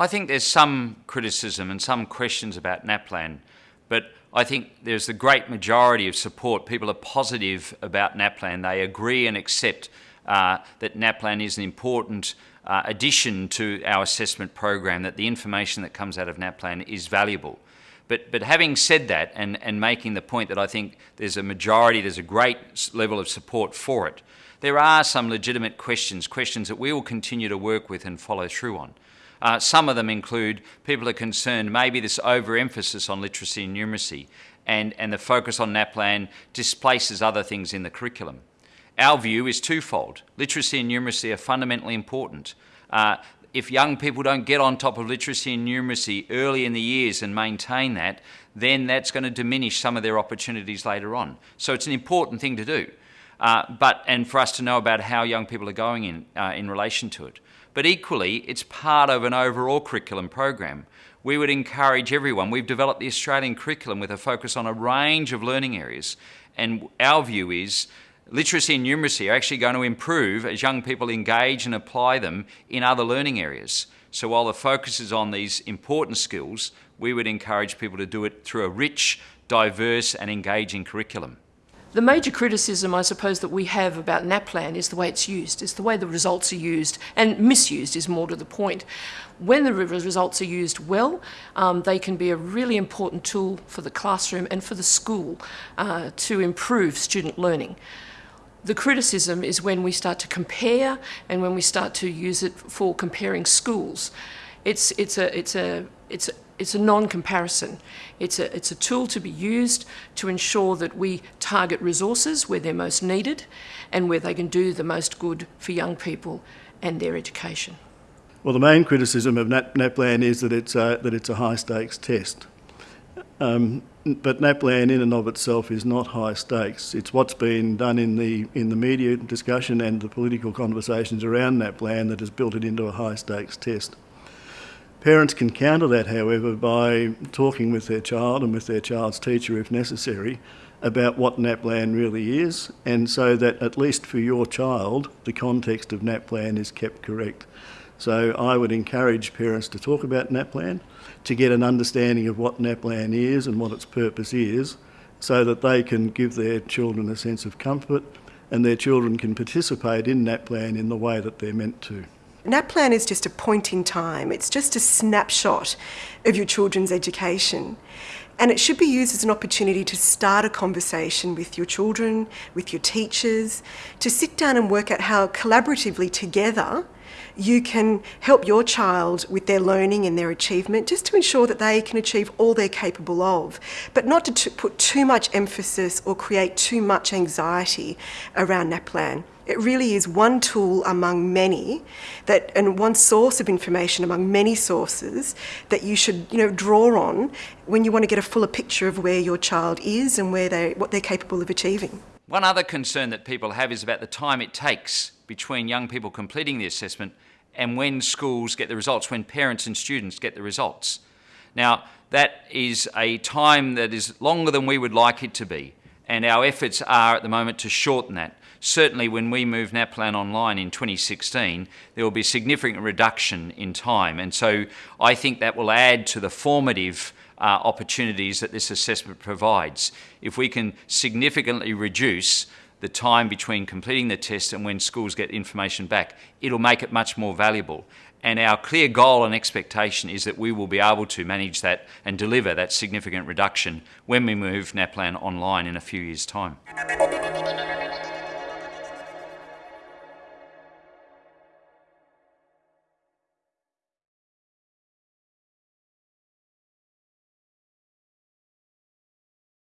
I think there's some criticism and some questions about NAPLAN, but I think there's the great majority of support. People are positive about NAPLAN. They agree and accept uh, that NAPLAN is an important uh, addition to our assessment program, that the information that comes out of NAPLAN is valuable. But, but having said that and, and making the point that I think there's a majority, there's a great level of support for it, there are some legitimate questions, questions that we will continue to work with and follow through on. Uh, some of them include people are concerned maybe this overemphasis on literacy and numeracy and, and the focus on NAPLAN displaces other things in the curriculum. Our view is twofold. Literacy and numeracy are fundamentally important. Uh, if young people don't get on top of literacy and numeracy early in the years and maintain that, then that's going to diminish some of their opportunities later on. So it's an important thing to do. Uh, but and for us to know about how young people are going in uh, in relation to it. But equally, it's part of an overall curriculum program. We would encourage everyone. We've developed the Australian curriculum with a focus on a range of learning areas, and our view is literacy and numeracy are actually going to improve as young people engage and apply them in other learning areas. So while the focus is on these important skills, we would encourage people to do it through a rich, diverse and engaging curriculum. The major criticism, I suppose, that we have about NAPLAN is the way it's used, is the way the results are used, and misused is more to the point. When the results are used well, um, they can be a really important tool for the classroom and for the school uh, to improve student learning. The criticism is when we start to compare and when we start to use it for comparing schools. It's, it's, a, it's, a, it's, a, it's a non-comparison. It's a, it's a tool to be used to ensure that we target resources where they're most needed and where they can do the most good for young people and their education. Well, the main criticism of NAPLAN is that it's a, that it's a high stakes test. Um, but NAPLAN in and of itself is not high stakes. It's what's been done in the in the media discussion and the political conversations around NAPLAN that has built it into a high stakes test. Parents can counter that, however, by talking with their child and with their child's teacher if necessary about what NAPLAN really is, and so that at least for your child, the context of NAPLAN is kept correct. So I would encourage parents to talk about NAPLAN, to get an understanding of what NAPLAN is and what its purpose is, so that they can give their children a sense of comfort and their children can participate in NAPLAN in the way that they're meant to. NAPLAN is just a point in time. It's just a snapshot of your children's education. And it should be used as an opportunity to start a conversation with your children, with your teachers, to sit down and work out how collaboratively together you can help your child with their learning and their achievement just to ensure that they can achieve all they're capable of, but not to put too much emphasis or create too much anxiety around NAPLAN. It really is one tool among many that, and one source of information among many sources that you should, you know, draw on when you want to get a fuller picture of where your child is and where they, what they're capable of achieving. One other concern that people have is about the time it takes between young people completing the assessment and when schools get the results, when parents and students get the results. Now, that is a time that is longer than we would like it to be, and our efforts are at the moment to shorten that certainly when we move NAPLAN online in 2016, there will be a significant reduction in time. And so I think that will add to the formative uh, opportunities that this assessment provides. If we can significantly reduce the time between completing the test and when schools get information back, it'll make it much more valuable. And our clear goal and expectation is that we will be able to manage that and deliver that significant reduction when we move NAPLAN online in a few years' time.